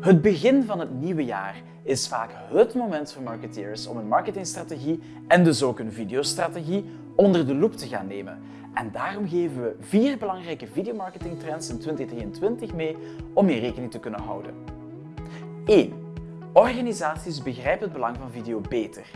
Het begin van het nieuwe jaar is vaak het moment voor marketeers om een marketingstrategie en dus ook een videostrategie onder de loep te gaan nemen. En daarom geven we vier belangrijke videomarketingtrends in 2023 mee om je rekening te kunnen houden. 1. Organisaties begrijpen het belang van video beter.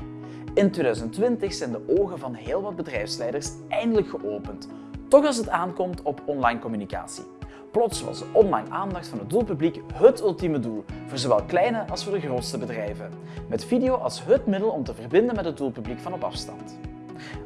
In 2020 zijn de ogen van heel wat bedrijfsleiders eindelijk geopend, toch als het aankomt op online communicatie. Plots was online aandacht van het doelpubliek het ultieme doel, voor zowel kleine als voor de grootste bedrijven, met video als het middel om te verbinden met het doelpubliek van op afstand.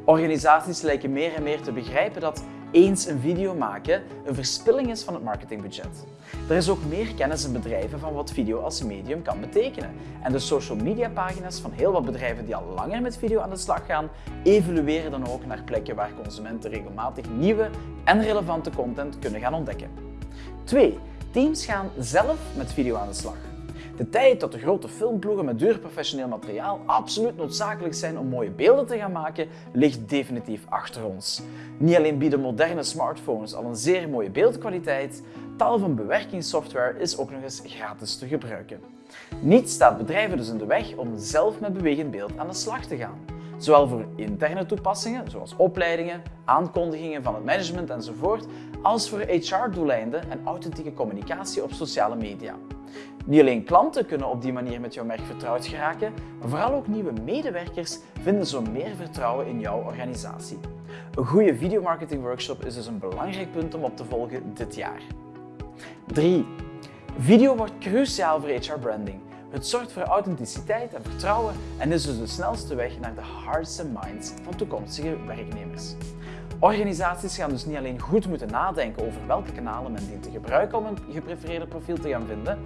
Organisaties lijken meer en meer te begrijpen dat eens een video maken een verspilling is van het marketingbudget. Er is ook meer kennis in bedrijven van wat video als medium kan betekenen. En de social media pagina's van heel wat bedrijven die al langer met video aan de slag gaan, evolueren dan ook naar plekken waar consumenten regelmatig nieuwe en relevante content kunnen gaan ontdekken. 2. Teams gaan zelf met video aan de slag. De tijd dat de grote filmploegen met duur professioneel materiaal absoluut noodzakelijk zijn om mooie beelden te gaan maken, ligt definitief achter ons. Niet alleen bieden moderne smartphones al een zeer mooie beeldkwaliteit, tal van bewerkingssoftware is ook nog eens gratis te gebruiken. Niets staat bedrijven dus in de weg om zelf met bewegend beeld aan de slag te gaan. Zowel voor interne toepassingen, zoals opleidingen, aankondigingen van het management enzovoort, als voor HR-doeleinden en authentieke communicatie op sociale media. Niet alleen klanten kunnen op die manier met jouw merk vertrouwd geraken, maar vooral ook nieuwe medewerkers vinden zo meer vertrouwen in jouw organisatie. Een goede videomarketing workshop is dus een belangrijk punt om op te volgen dit jaar. 3. Video wordt cruciaal voor HR branding. Het zorgt voor authenticiteit en vertrouwen en is dus de snelste weg naar de hearts and minds van toekomstige werknemers. Organisaties gaan dus niet alleen goed moeten nadenken over welke kanalen men dient te gebruiken om een geprefereerde profiel te gaan vinden,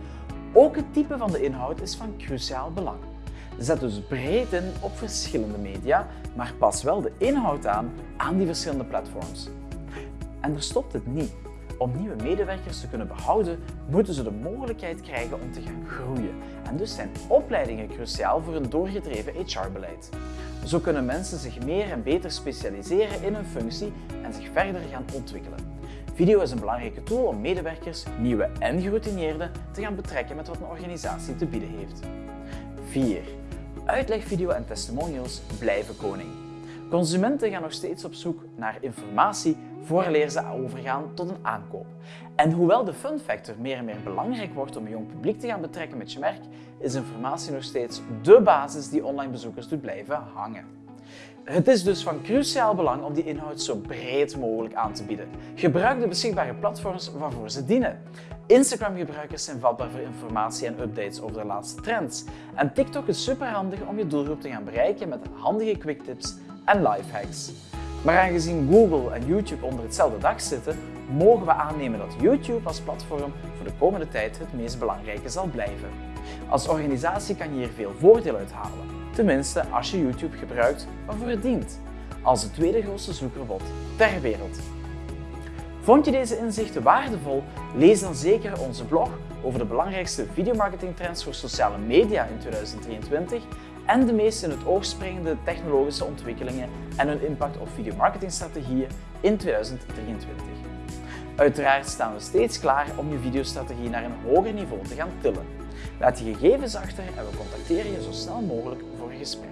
ook het type van de inhoud is van cruciaal belang. Zet dus breed in op verschillende media, maar pas wel de inhoud aan aan die verschillende platforms. En er stopt het niet. Om nieuwe medewerkers te kunnen behouden, moeten ze de mogelijkheid krijgen om te gaan groeien. En dus zijn opleidingen cruciaal voor een doorgedreven HR-beleid. Zo kunnen mensen zich meer en beter specialiseren in hun functie en zich verder gaan ontwikkelen. Video is een belangrijke tool om medewerkers, nieuwe en geroutineerden, te gaan betrekken met wat een organisatie te bieden heeft. 4. Uitlegvideo en testimonials blijven koning. Consumenten gaan nog steeds op zoek naar informatie vooraleer ze overgaan tot een aankoop. En hoewel de fun factor meer en meer belangrijk wordt om een jong publiek te gaan betrekken met je merk, is informatie nog steeds dé basis die online bezoekers doet blijven hangen. Het is dus van cruciaal belang om die inhoud zo breed mogelijk aan te bieden. Gebruik de beschikbare platforms waarvoor ze dienen. Instagram-gebruikers zijn vatbaar voor informatie en updates over de laatste trends. En TikTok is superhandig om je doelgroep te gaan bereiken met handige quick tips en lifehacks. Maar aangezien Google en YouTube onder hetzelfde dak zitten, mogen we aannemen dat YouTube als platform voor de komende tijd het meest belangrijke zal blijven. Als organisatie kan je hier veel voordeel uit halen, tenminste als je YouTube gebruikt waarvoor het dient, als de tweede grootste zoekerbot ter wereld. Vond je deze inzichten waardevol? Lees dan zeker onze blog over de belangrijkste videomarketingtrends voor sociale media in 2023 en de meest in het oog springende technologische ontwikkelingen en hun impact op videomarketingstrategieën in 2023. Uiteraard staan we steeds klaar om je videostrategie naar een hoger niveau te gaan tillen. Laat je gegevens achter en we contacteren je zo snel mogelijk voor een gesprek.